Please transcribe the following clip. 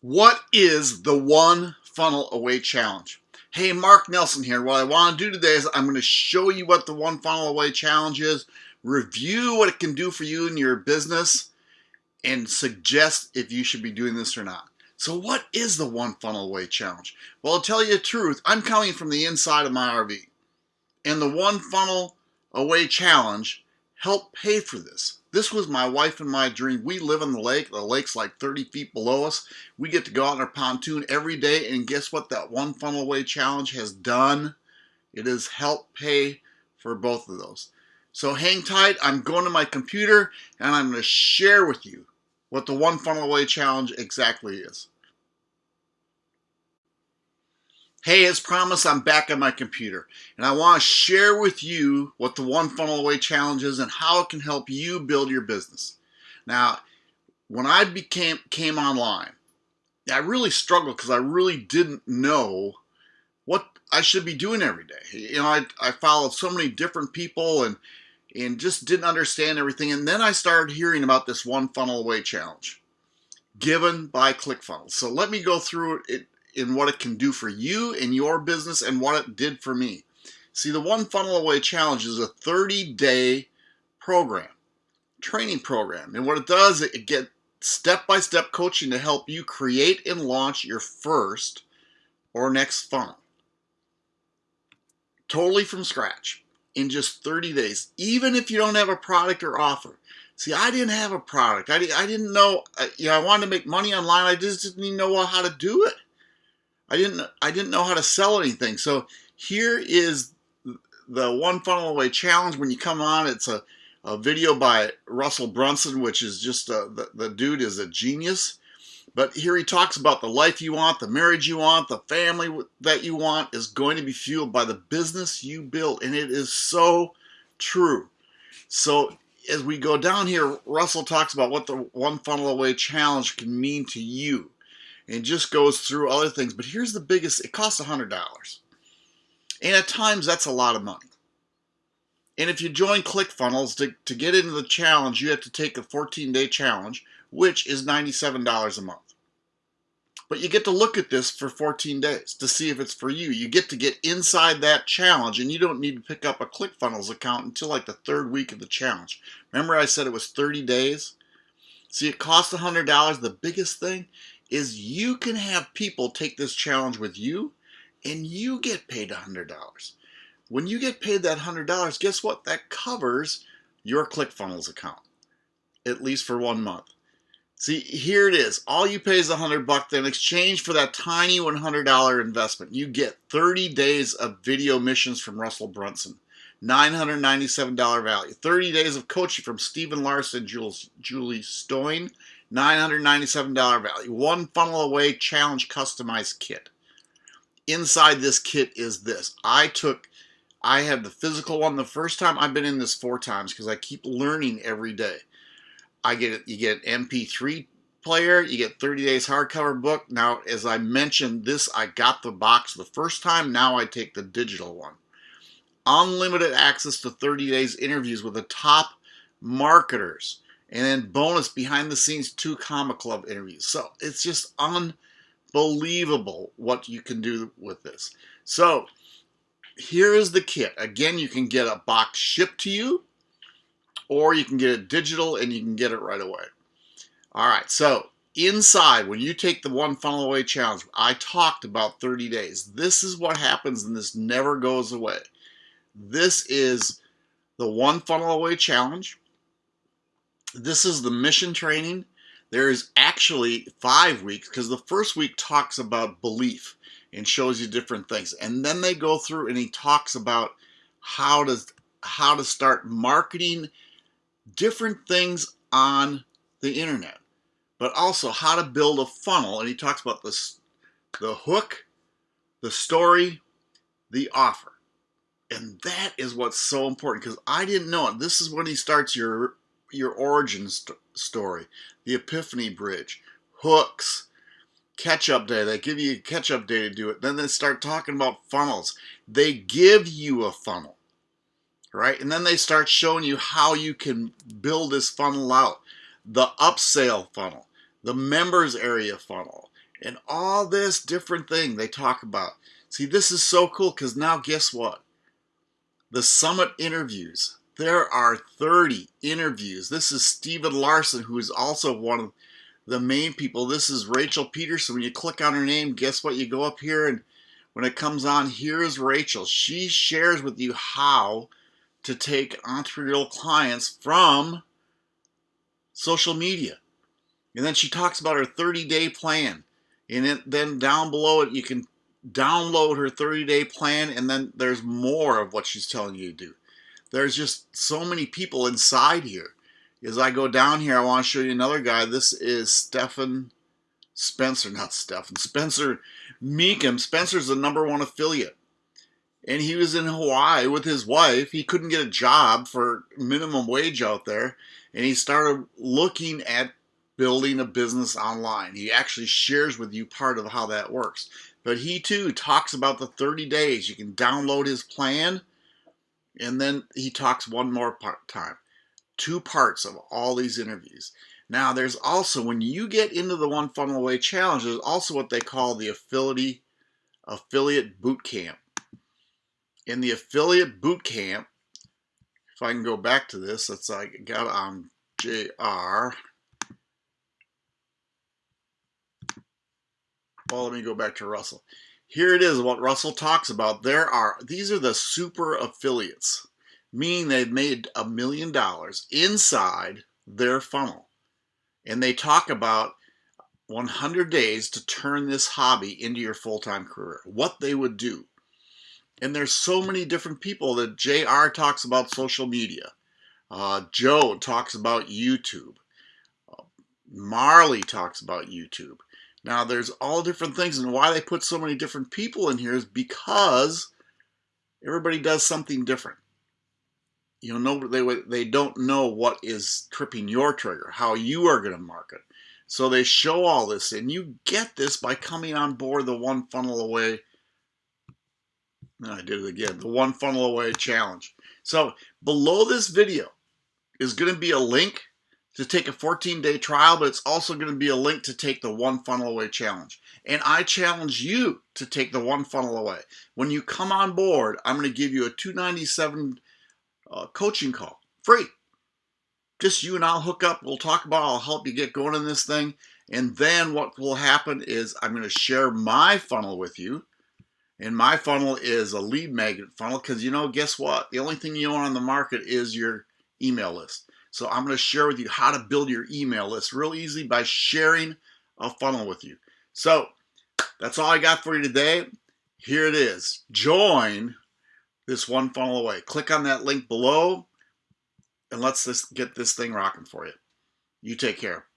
What is the one funnel away challenge? Hey, Mark Nelson here. What I want to do today is I'm going to show you what the one funnel away challenge is, review what it can do for you and your business, and suggest if you should be doing this or not. So what is the one funnel away challenge? Well, I'll tell you the truth. I'm coming from the inside of my RV. And the one funnel away challenge helped pay for this. This was my wife and my dream. We live on the lake. The lake's like 30 feet below us. We get to go out in our pontoon every day. And guess what that one funnel away challenge has done? It has helped pay for both of those. So hang tight. I'm going to my computer and I'm going to share with you what the one funnel away challenge exactly is. Hey, as promised, I'm back on my computer and I want to share with you what the One Funnel Away Challenge is and how it can help you build your business. Now, when I became came online, I really struggled because I really didn't know what I should be doing every day. You know, I, I followed so many different people and and just didn't understand everything. And then I started hearing about this One Funnel Away Challenge given by ClickFunnels. So let me go through it in what it can do for you and your business and what it did for me. See, the One Funnel Away Challenge is a 30-day program, training program. And what it does, it get step-by-step coaching to help you create and launch your first or next funnel. Totally from scratch in just 30 days, even if you don't have a product or offer. See, I didn't have a product. I, I didn't know, uh, you know, I wanted to make money online. I just didn't even know how to do it. I didn't I didn't know how to sell anything. So here is the one funnel away challenge. When you come on, it's a, a video by Russell Brunson, which is just a, the, the dude is a genius. But here he talks about the life you want, the marriage you want, the family that you want is going to be fueled by the business you build. And it is so true. So as we go down here, Russell talks about what the one funnel away challenge can mean to you and just goes through other things. But here's the biggest, it costs $100. And at times that's a lot of money. And if you join ClickFunnels to, to get into the challenge, you have to take a 14-day challenge, which is $97 a month. But you get to look at this for 14 days to see if it's for you. You get to get inside that challenge and you don't need to pick up a ClickFunnels account until like the third week of the challenge. Remember I said it was 30 days? See, it costs $100. The biggest thing is you can have people take this challenge with you and you get paid $100. When you get paid that $100, guess what? That covers your ClickFunnels account, at least for one month. See, here it is. All you pay is 100 bucks. In exchange for that tiny $100 investment, you get 30 days of video missions from Russell Brunson. $997 value. 30 days of coaching from Stephen Larsen, Jules, Julie Stoian, $997 value. One funnel away challenge customized kit. Inside this kit is this. I took, I had the physical one the first time. I've been in this four times because I keep learning every day. I get it. You get an MP3 player. You get 30 days hardcover book. Now, as I mentioned, this I got the box the first time. Now I take the digital one. Unlimited access to 30 days interviews with the top marketers and then bonus behind the scenes Two Comma Club interviews. So it's just unbelievable what you can do with this. So here is the kit. Again you can get a box shipped to you or you can get it digital and you can get it right away. All right so inside when you take the one funnel away challenge i talked about 30 days. This is what happens and this never goes away. This is the one funnel away challenge this is the mission training. There is actually five weeks because the first week talks about belief and shows you different things. And then they go through and he talks about how to, how to start marketing different things on the internet, but also how to build a funnel. And he talks about this, the hook, the story, the offer. And that is what's so important because I didn't know it. This is when he starts your your origin st story, the Epiphany Bridge, hooks, catch-up day. They give you a catch-up day to do it. Then they start talking about funnels. They give you a funnel, right? And then they start showing you how you can build this funnel out. The upsell funnel, the members area funnel, and all this different thing they talk about. See, this is so cool because now guess what? The summit interviews. There are 30 interviews. This is Stephen Larsen, who is also one of the main people. This is Rachel Pedersen. When you click on her name, guess what? You go up here and when it comes on, here's Rachel. She shares with you how to take entrepreneurial clients from social media. And then she talks about her 30 day plan. And it, then down below it, you can download her 30 day plan. And then there's more of what she's telling you to do. There's just so many people inside here. As I go down here, I want to show you another guy. This is Stefan Spencer, not Stefan, Spencer Mecham. Spencer's the number one affiliate. And he was in Hawaii with his wife. He couldn't get a job for minimum wage out there. And he started looking at building a business online. He actually shares with you part of how that works. But he too talks about the 30 days. You can download his plan. And then he talks one more part time. Two parts of all these interviews. Now, there's also, when you get into the One Funnel Away Challenge, there's also what they call the affiliate, affiliate boot camp. In the affiliate boot camp, if I can go back to this, that's I got um, on JR. Well, let me go back to Russell. Here it is, what Russell talks about. There are, these are the super affiliates, meaning they've made a million dollars inside their funnel and they talk about 100 days to turn this hobby into your full-time career, what they would do. And there's so many different people that JR talks about social media. Uh, Joe talks about YouTube. Uh, Marley talks about YouTube. Now there's all different things and why they put so many different people in here is because everybody does something different. You know they they don't know what is tripping your trigger how you are going to market so they show all this and you get this by coming on board the one funnel away. I did it again the one funnel away challenge. So below this video is going to be a link to take a 14 day trial but it's also going to be a link to take the one funnel away challenge and I challenge you to take the one funnel away when you come on board I'm going to give you a 297 uh, coaching call, free. Just you and I'll hook up. We'll talk about. I'll help you get going in this thing. And then what will happen is I'm going to share my funnel with you. And my funnel is a lead magnet funnel because you know, guess what? The only thing you want on the market is your email list. So I'm going to share with you how to build your email list real easy by sharing a funnel with you. So that's all I got for you today. Here it is. Join this one funnel away. Click on that link below and let's just get this thing rocking for you. You take care.